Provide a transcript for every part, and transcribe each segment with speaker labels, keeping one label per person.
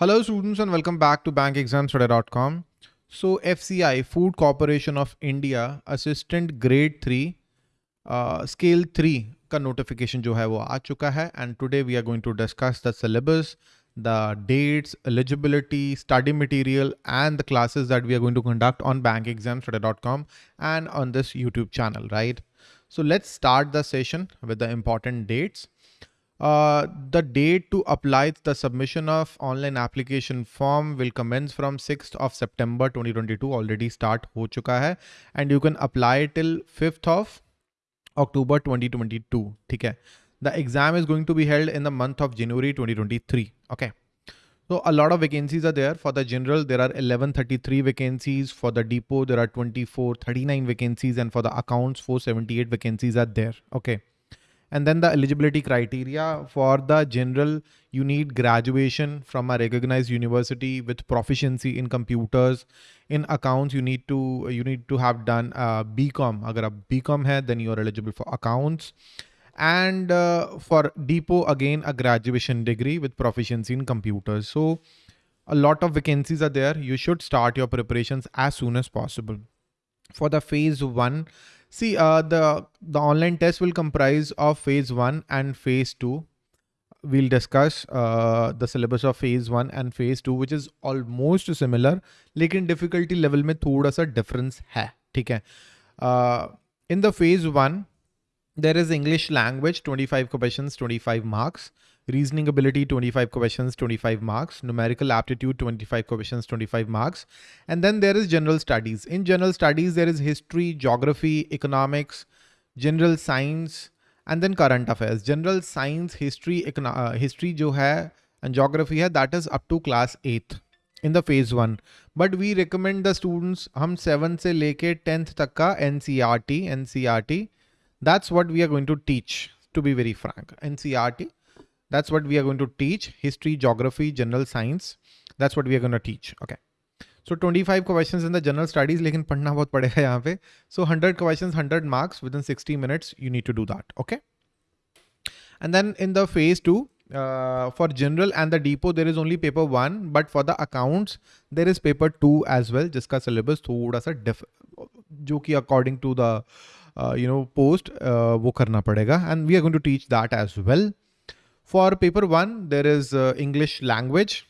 Speaker 1: Hello students and welcome back to bankexamstoday.com. So FCI, Food Corporation of India, Assistant Grade 3, uh, Scale 3 का notification जो है वो आ चुका है and today we are going to discuss the syllabus, the dates, eligibility, study material and the classes that we are going to conduct on bankexamstoday.com and on this YouTube channel, right? So let's start the session with the important dates. Uh, the date to apply the submission of online application form will commence from 6th of September 2022 already start ho chuka hai. And you can apply till 5th of October 2022 theek the exam is going to be held in the month of January 2023 okay. So a lot of vacancies are there. For the general there are 1133 vacancies. For the depot there are 24 39 vacancies. And for the accounts 478 vacancies are there. Okay and then the eligibility criteria for the general, you need graduation from a recognized university with proficiency in computers. In accounts, you need to you need to have done uh, BCom. Agar आप BCom hai, then you are eligible for accounts. And uh, for depot, again, a graduation degree with proficiency in computers. So a lot of vacancies are there. You should start your preparations as soon as possible. For the phase one, See, uh, the, the online test will comprise of phase one and phase two. We'll discuss uh, the syllabus of phase one and phase two, which is almost similar, लेकिन difficulty level में थोड़ा सा difference है, ठीक है? Uh, in the phase one, there is English language, 25 questions, 25 marks reasoning ability 25 questions 25 marks. Numerical aptitude 25 questions 25 marks. And then there is general studies. In general studies there is history geography economics general science and then current affairs. General science history uh, history jo hai and geography hai that is up to class 8th in the phase 1 but we recommend the students hum 7th se leke 10th tak ka ncrt ncrt that's what we are going to teach to be very frank. Ncrt that's what we are going to teach. History, geography, general science. That's what we are going to teach. Okay. So 25 questions in the general studies, लेकिन पढ़ना बहुत पड़ेगा यहाँ पे. So 100 questions, 100 marks within 60 minutes. You need to do that. Okay. And then in the phase two, uh, for general and the depot, there is only paper one, but for the accounts, there is paper two as well, जिसका syllabus थोड़ा सा diff, जो कि according to the uh, you know post uh, वो करना पड़ेगा, and we are going to teach that as well. For paper one, there is uh, English language.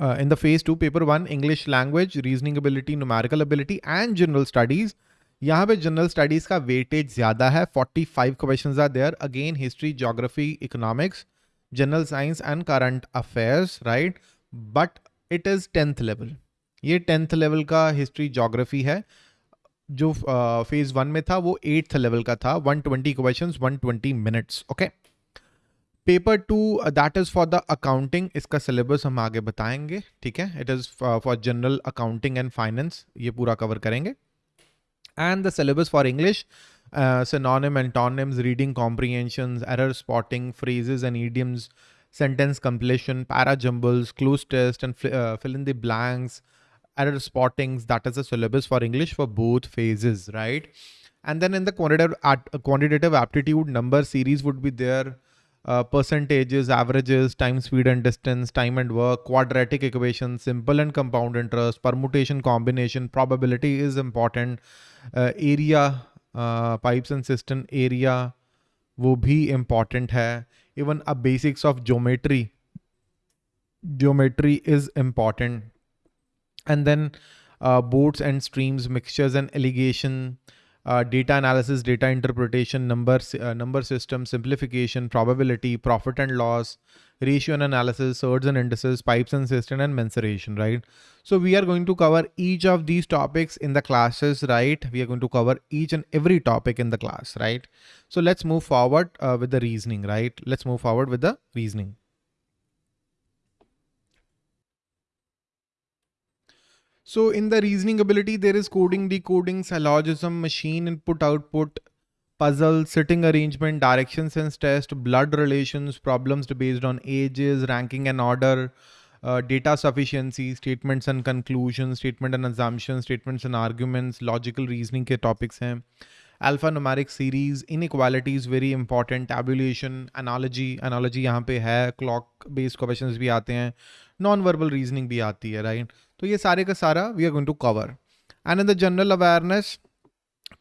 Speaker 1: Uh, in the phase two, paper one, English language, reasoning ability, numerical ability and general studies. यहाँ पे general studies का weightage ज्यादा है 45 questions are there again history geography economics general science and current affairs right but it is tenth level ये tenth level का history geography है जो phase uh, one में था वो एट्थ लेवल का था 120 questions 120 minutes okay okay? Paper two uh, that is for the accounting. Accounting syllabus syllabus हम आगे बताएंगे ठीक है it is for general accounting and finance ये पूरा कवर करेंगे and the syllabus for English synonyms, antonyms, reading comprehensions, error spotting, phrases and idioms, sentence completion, para jumbles, cloze test, and uh, fill in the blanks, error spotting. That is the syllabus for English for both phases, right? And then in the quantitative, quantitative aptitude number series would be there. Uh, percentages, averages, time, speed and distance, time and work, quadratic equations, simple and compound interest, permutation, combination, probability is important, uh, area, uh, pipes and cisterns area, वो भी important है, even a basics of geometry, geometry is important, and then uh, boats and streams, mixtures and alligation, data analysis, data interpretation, number, uh, number system, simplification, probability, profit and loss, ratio and analysis, surds and indices, pipes and cisterns and mensuration, right? So we are going to cover each of these topics in the classes, right? We are going to cover each and every topic in the class, right? So let's move forward uh, with the reasoning, right? Let's move forward with the reasoning. So in the reasoning ability, there is coding, decoding, syllogism, machine input, output, puzzle, sitting arrangement, direction sense test, blood relations, problems based on ages, ranking and order, uh, data sufficiency, statements and conclusions, statement and assumptions, statements and arguments, logical reasoning के topics हैं. alphanumeric series inequalities very important tabulation analogy analogy यहाँ पे है clock based questions भी आते हैं non verbal reasoning भी आती है right तो ये सारे का सारा we are going to cover and in the general awareness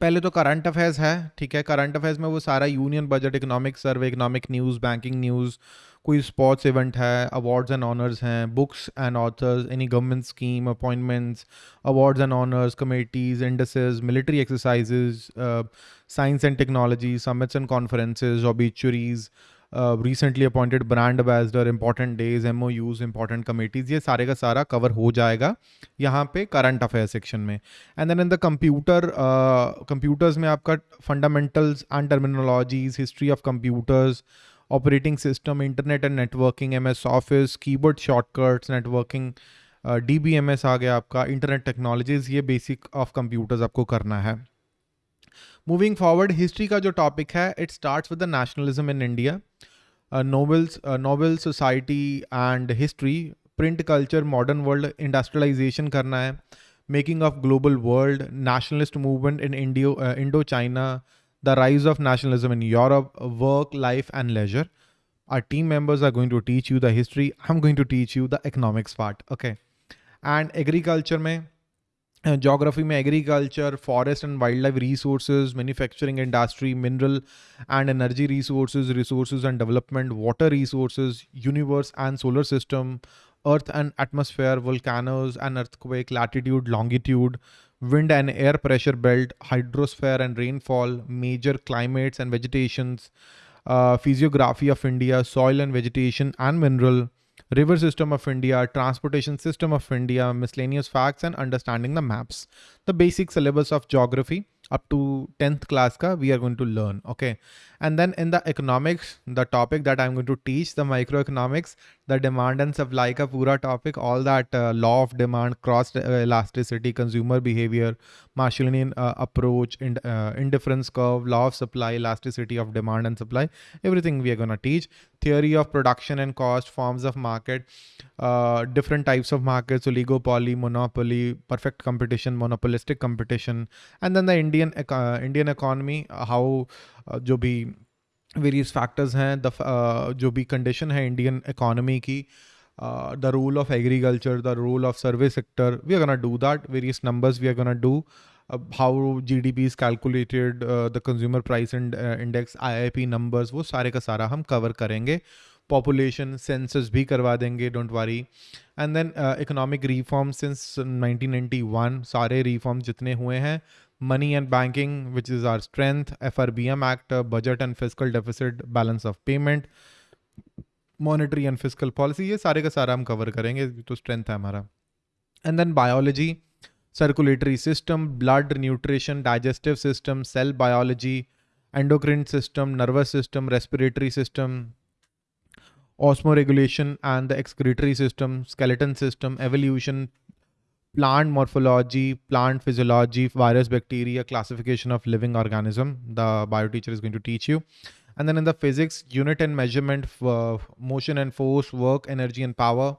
Speaker 1: पहले तो करंट अफेयर्स है, ठीक है? करंट अफेयर्स में वो सारा union budget economic survey economic news banking news कोई स्पोर्ट्स इवेंट है अवार्ड्स एंड ऑनर्स हैं books and authors any government scheme appointments awards and honours committees indices military exercises science and technology summits and conferences obituaries recently appointed brand ambassador important days M O Us important committees ये सारे का सारा cover हो जाएगा यहाँ पे current affair section में. And then in the computer computers में आपका fundamentals and terminologies history of computers operating system internet and networking M S office keyboard shortcuts networking D B M S आ गया आपका internet technologies ये basic of computers आपको करना है. Moving forward history का जो टॉपिक है it start with the nationalism in India nobles noble society and history print culture modern world industrialisation करना है making of global world nationalist movement in Indo Indo China the rise of nationalism in Europe work life and leisure our team members are going to teach you the history. I'm going to teach you the economics part, okay? And agriculture mein geography में agriculture forest and wildlife resources manufacturing industry mineral and energy resources resources and development water resources universe and solar system earth and atmosphere volcanoes and earthquake latitude longitude wind and air pressure belt hydrosphere and rainfall major climates and vegetations uh, physiography of india soil and vegetation and mineral river system of India, transportation system of India, miscellaneous facts and understanding the maps. The basic syllabus of geography up to 10th class ka we are going to learn okay and then in the economics the topic that i'm going to teach the microeconomics the demand and supply ka pura topic all that uh, law of demand cross uh, elasticity consumer behavior Marshallian uh, approach in, uh, indifference curve law of supply elasticity of demand and supply everything we are going to teach. Theory of production and cost forms of market uh, different types of markets oligopoly monopoly perfect competition monopolistic competition. And then the indian uh, indian economy how जो भी various factors हैं the जो भी condition है Indian economy की the role of agriculture the role of service sector we are gonna do that various numbers we are gonna do how G D P is calculated the consumer price index I I P numbers वो सारे का सारा हम cover करेंगे। Population census भी करवा देंगे don't worry and then economic reform since 1991 सारे रिफॉर्म जितने हुए हैं money and banking, which is our strength, FRBM Act, uh, budget and fiscal deficit, balance of payment, monetary and fiscal policy, ये सारे का सारा हम cover करेंगे तो strength है हमारा. And then biology, circulatory system, blood, nutrition, digestive system, cell biology, endocrine system, nervous system, respiratory system, osmoregulation and the excretory system, skeleton system, evolution, plant morphology, plant physiology, virus, bacteria, classification of living organism. The bio teacher is going to teach you. And then in the physics, unit and measurement, uh, motion and force, work, energy and power,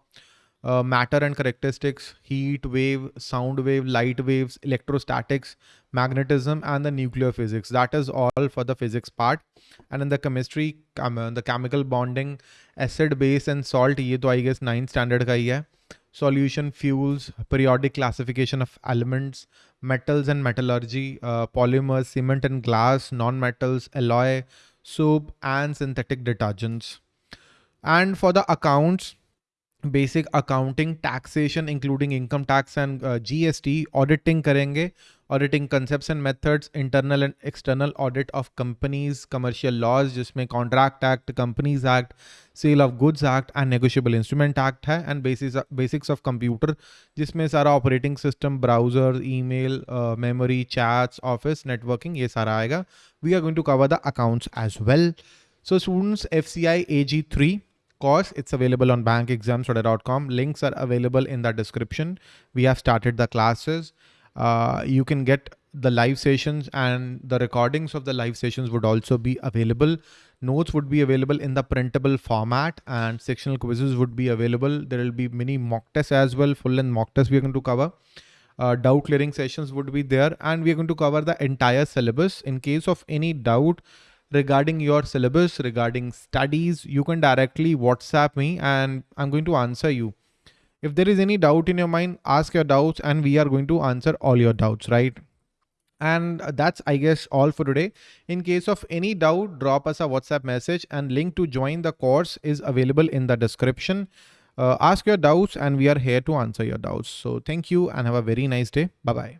Speaker 1: uh, matter and characteristics, heat, wave, sound wave, light waves, electrostatics, magnetism, and the nuclear physics. That is all for the physics part. And in the chemistry, um, the chemical bonding, acid, base, and salt, ये तो I guess 9th standard का ही है solution fuels, periodic classification of elements, metals and metallurgy, uh, polymers, cement and glass, non-metals, alloy, soap and synthetic detergents. And for the accounts, basic accounting, taxation including income tax and GST auditing करेंगे। Auditing concept and methods internal and external audit of companies commercial laws जिसमें contract act companies act sale of goods act and negotiable instrument act है। And basis basics of computer जिसमें सारा operating system browser email memory chats office networking ये सारा आएगा। We are going to cover the accounts as well so students F C I A G three course, it's available on bankexamstoday.com. Links are available in the description. We have started the classes. Uh, you can get the live sessions and the recordings of the live sessions would also be available. Notes would be available in the printable format and sectional quizzes would be available. There will be many mock tests as well, full and mock tests we are going to cover. uh, doubt clearing sessions would be there and we are going to cover the entire syllabus in case of any doubt regarding your syllabus regarding studies you can directly whatsapp me and i'm going to answer you. If there is any doubt in your mind ask your doubts and we are going to answer all your doubts right? And that's i guess all for today. In case of any doubt drop us a whatsapp message and link to join the course is available in the description. Uh, ask your doubts and we are here to answer your doubts. So thank you and have a very nice day. Bye bye